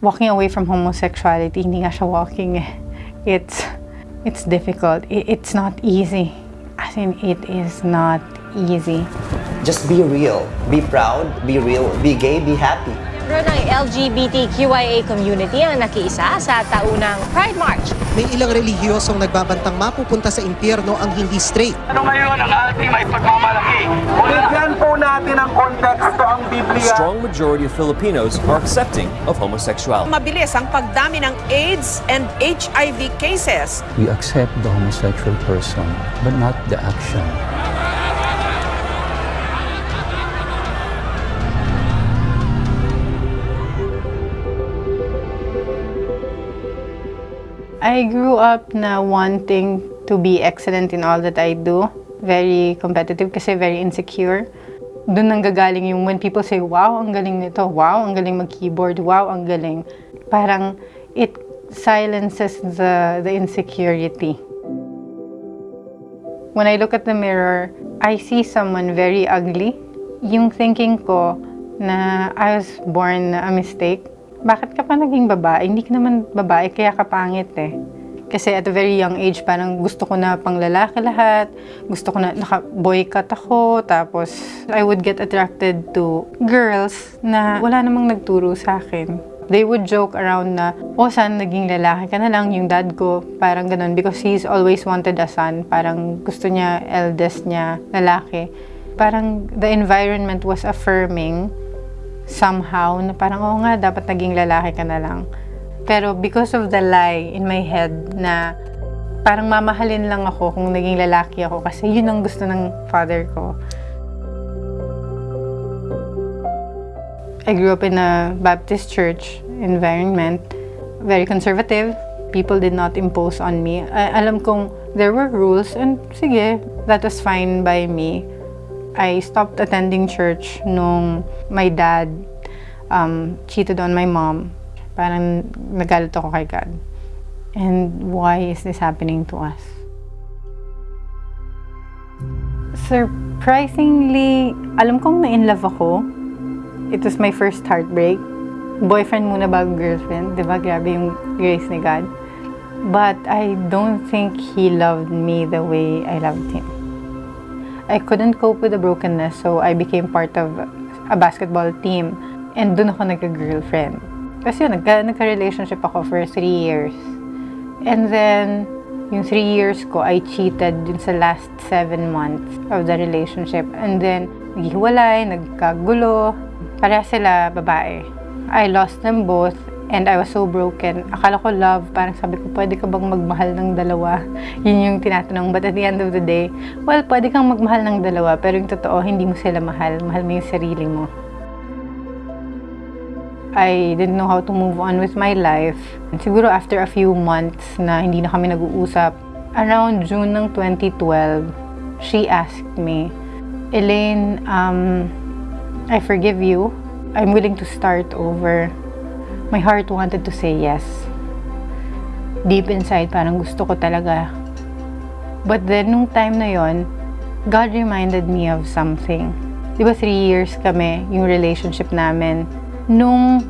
walking away from homosexuality, hindi nga siya walking eh. It's, it's difficult. It's not easy. As in, it is not easy. Just be real. Be proud, be real, be gay, be happy. Pero ng LGBTQIA community ang nakiisa sa taunang Pride March. May ilang relihiyosong nagbabantang mapupunta sa impyerno ang hindi straight. Ano ngayon ang ating may pagmamalaki? Bigyan po natin ang konteksto ang Biblia. strong majority of Filipinos are accepting of homosexuality. Mabilis ang pagdami ng AIDS and HIV cases. We accept the homosexual person, but not the action. I grew up na wanting to be excellent in all that I do. Very competitive kasi very insecure. Doon nanggagaling yung when people say, wow, ang galing nito. Wow, ang galing mag-keyboard. Wow, ang galing. Parang it silences the, the insecurity. When I look at the mirror, I see someone very ugly. Yung thinking ko na I was born a mistake. Bakit ka pa naging babae? Hindi ka naman babae, kaya ka pangit eh. Kasi at a very young age, parang gusto ko na pang lalaki lahat. Gusto ko na, naka-boycott ako. Tapos, I would get attracted to girls na wala namang nagturo sa akin. They would joke around na, oh, saan naging lalaki ka na lang? Yung dad ko, parang ganun. Because he's always wanted a son. Parang gusto niya, eldest niya, lalaki. Parang the environment was affirming somehow na parang, oo nga, dapat naging lalaki ka na lang. Pero because of the lie in my head na parang mamahalin lang ako kung naging lalaki ako kasi yun ang gusto ng father ko. I grew up in a Baptist church environment, very conservative. People did not impose on me. I- alam kong there were rules and sige, that was fine by me. I stopped attending church nung my dad um, cheated on my mom. Parang nagalit ako kay God. And why is this happening to us? Surprisingly, alam kong na-in-love ako. It was my first heartbreak. Boyfriend muna bago girlfriend. Di ba? Grabe yung grace ni God. But I don't think He loved me the way I loved Him. I couldn't cope with the brokenness, so I became part of a basketball team. And doon ako nagka-girlfriend. Kasi yun, nagka, nagka-relationship ako for three years. And then, yung three years ko, I cheated dun sa last seven months of the relationship. And then, naghiwalay, nagkagulo. Pareha sila babae. I lost them both and I was so broken. Akala ko love, parang sabi ko, pwede ka bang magmahal ng dalawa? Yun yung tinatanong. But at the end of the day, well, pwede kang magmahal ng dalawa, pero yung totoo, hindi mo sila mahal. Mahal mo yung sarili mo. I didn't know how to move on with my life. Siguro after a few months na hindi na kami nag-uusap, around June ng 2012, she asked me, Elaine, um, I forgive you. I'm willing to start over. My heart wanted to say yes. Deep inside, parang gusto ko talaga. But then, nung time na yon, God reminded me of something. Di ba three years kami, yung relationship namin. Nung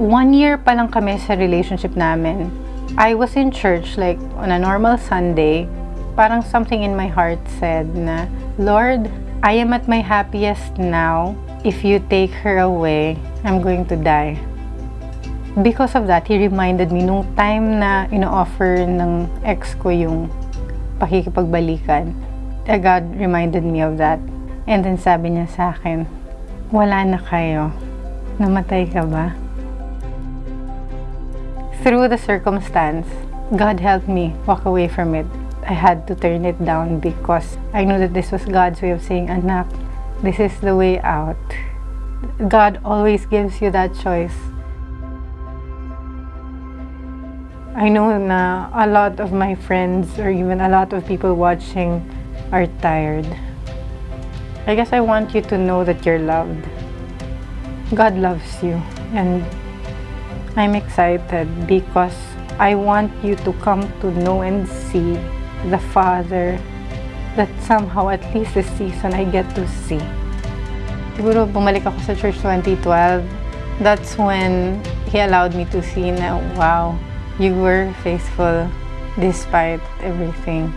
one year pa lang kami sa relationship namin, I was in church like on a normal Sunday. Parang something in my heart said na, Lord, I am at my happiest now. If you take her away, I'm going to die. Because of that, he reminded me nung time na ino-offer ng ex ko yung pakikipagbalikan. eh, God reminded me of that. And then sabi niya sa akin, wala na kayo. Namatay ka ba? Through the circumstance, God helped me walk away from it. I had to turn it down because I knew that this was God's way of saying, anak, this is the way out. God always gives you that choice. I know na a lot of my friends or even a lot of people watching are tired. I guess I want you to know that you're loved. God loves you and I'm excited because I want you to come to know and see the Father that somehow at least this season I get to see. Siguro bumalik ako sa church 2012. That's when He allowed me to see na, wow, you were faithful despite everything.